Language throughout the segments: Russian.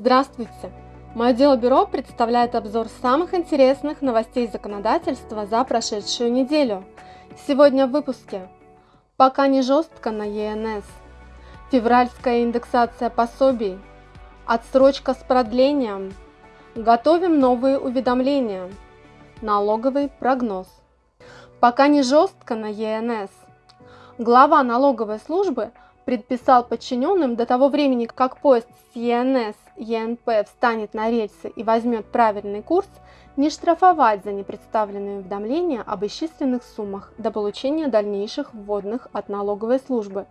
Здравствуйте! Мое дело бюро представляет обзор самых интересных новостей законодательства за прошедшую неделю. Сегодня в выпуске. Пока не жестко на ЕНС. Февральская индексация пособий. Отсрочка с продлением. Готовим новые уведомления. Налоговый прогноз. Пока не жестко на ЕНС. Глава налоговой службы предписал подчиненным до того времени, как поезд с ЕНС ЕНП встанет на рельсы и возьмет правильный курс, не штрафовать за непредставленные уведомления об исчисленных суммах до получения дальнейших вводных от налоговой службы,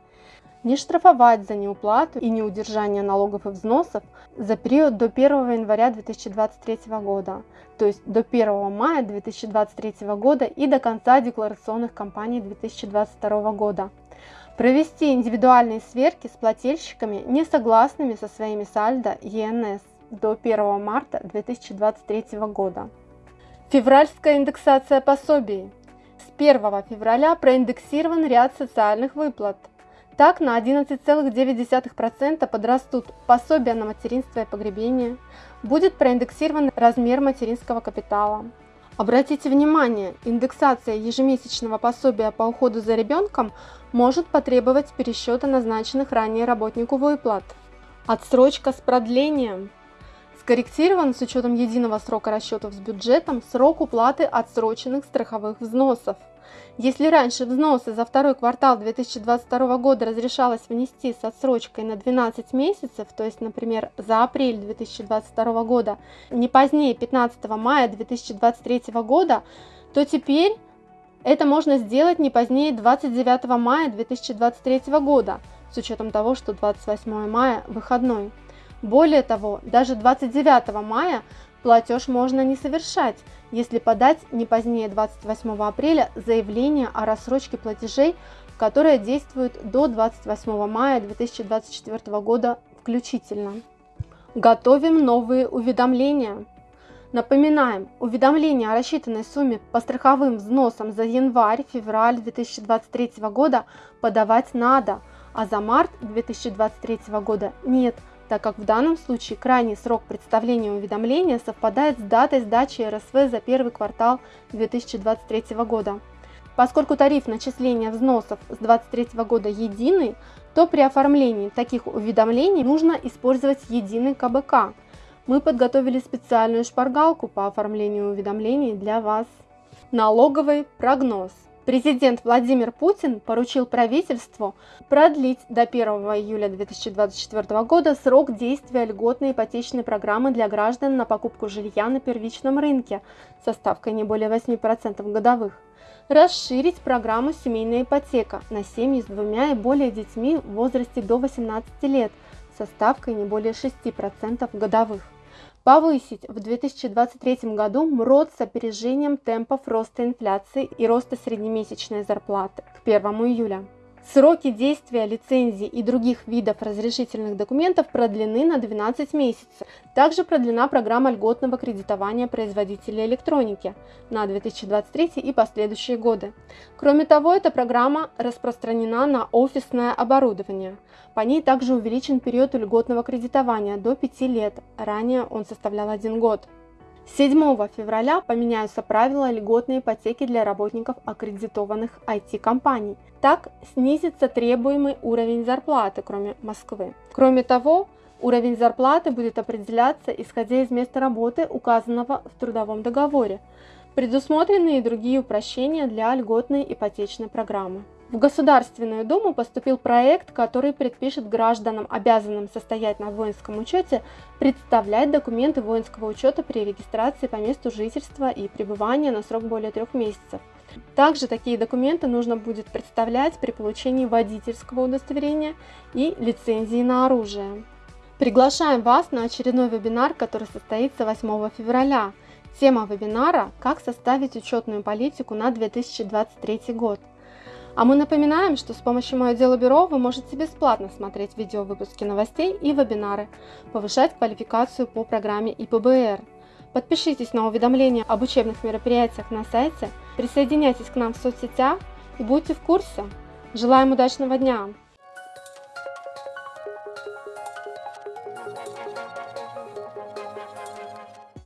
не штрафовать за неуплату и неудержание налогов и взносов за период до 1 января 2023 года, то есть до 1 мая 2023 года и до конца декларационных кампаний 2022 года провести индивидуальные сверки с плательщиками, не согласными со своими сальдо ЕНС до 1 марта 2023 года. Февральская индексация пособий. С 1 февраля проиндексирован ряд социальных выплат. Так, на 11,9% подрастут пособия на материнство и погребение, будет проиндексирован размер материнского капитала, Обратите внимание, индексация ежемесячного пособия по уходу за ребенком может потребовать пересчета назначенных ранее работнику выплат. Отсрочка с продлением. Скорректирован с учетом единого срока расчетов с бюджетом срок уплаты отсроченных страховых взносов. Если раньше взносы за второй квартал 2022 года разрешалось внести с отсрочкой на 12 месяцев, то есть, например, за апрель 2022 года, не позднее 15 мая 2023 года, то теперь это можно сделать не позднее 29 мая 2023 года, с учетом того, что 28 мая выходной. Более того, даже 29 мая платеж можно не совершать, если подать не позднее 28 апреля заявление о рассрочке платежей, которое действует до 28 мая 2024 года включительно. Готовим новые уведомления. Напоминаем, уведомление о рассчитанной сумме по страховым взносам за январь-февраль 2023 года подавать надо, а за март 2023 года нет – так как в данном случае крайний срок представления уведомления совпадает с датой сдачи РСВ за первый квартал 2023 года. Поскольку тариф начисления взносов с 2023 года единый, то при оформлении таких уведомлений нужно использовать единый КБК. Мы подготовили специальную шпаргалку по оформлению уведомлений для вас. Налоговый прогноз. Президент Владимир Путин поручил правительству продлить до 1 июля 2024 года срок действия льготной ипотечной программы для граждан на покупку жилья на первичном рынке со ставкой не более 8% годовых, расширить программу «Семейная ипотека» на семьи с двумя и более детьми в возрасте до 18 лет со ставкой не более 6% годовых повысить в 2023 году МРОД с опережением темпов роста инфляции и роста среднемесячной зарплаты к 1 июля. Сроки действия лицензий и других видов разрешительных документов продлены на 12 месяцев. Также продлена программа льготного кредитования производителей электроники на 2023 и последующие годы. Кроме того, эта программа распространена на офисное оборудование. По ней также увеличен период льготного кредитования до 5 лет, ранее он составлял 1 год. 7 февраля поменяются правила льготной ипотеки для работников аккредитованных IT-компаний. Так снизится требуемый уровень зарплаты, кроме Москвы. Кроме того, уровень зарплаты будет определяться исходя из места работы, указанного в трудовом договоре. Предусмотрены и другие упрощения для льготной ипотечной программы. В Государственную Думу поступил проект, который предпишет гражданам, обязанным состоять на воинском учете, представлять документы воинского учета при регистрации по месту жительства и пребывания на срок более трех месяцев. Также такие документы нужно будет представлять при получении водительского удостоверения и лицензии на оружие. Приглашаем вас на очередной вебинар, который состоится 8 февраля. Тема вебинара «Как составить учетную политику на 2023 год». А мы напоминаем, что с помощью Мое Дело Бюро вы можете бесплатно смотреть видео выпуски новостей и вебинары, повышать квалификацию по программе ИПБР. Подпишитесь на уведомления об учебных мероприятиях на сайте, присоединяйтесь к нам в соцсетях и будьте в курсе. Желаем удачного дня!